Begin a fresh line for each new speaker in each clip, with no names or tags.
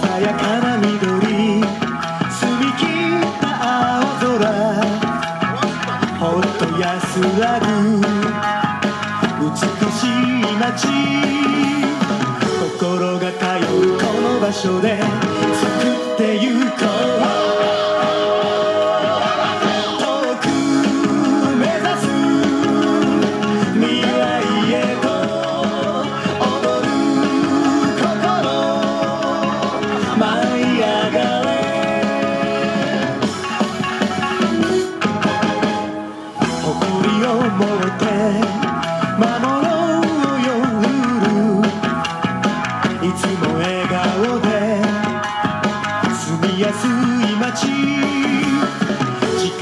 Saya karena 安らぐ美しい街。心が通うこの場所で作ってゆく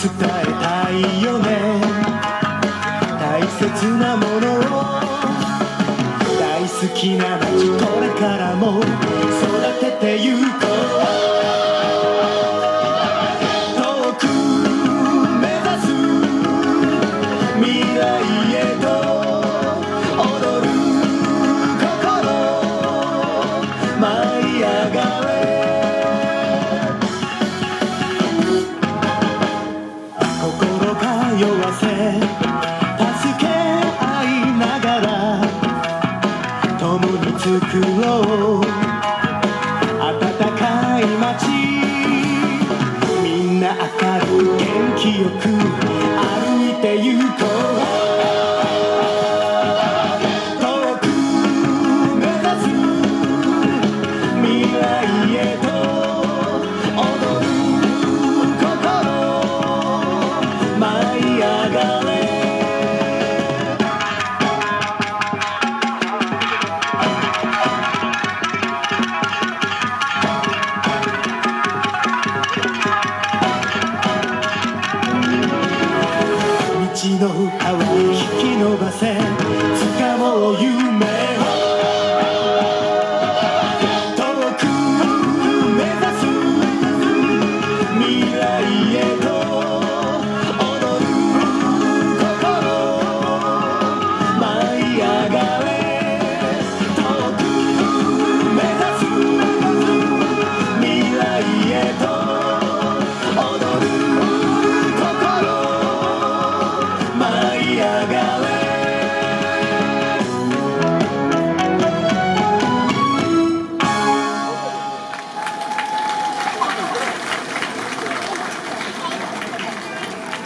伝えたいよね。大切なものを大好きな街これからも育ててゆこう。作ろう暖かい街。みんな明るい元気よく歩いてゆこう。引き伸ばせ。掴もう夢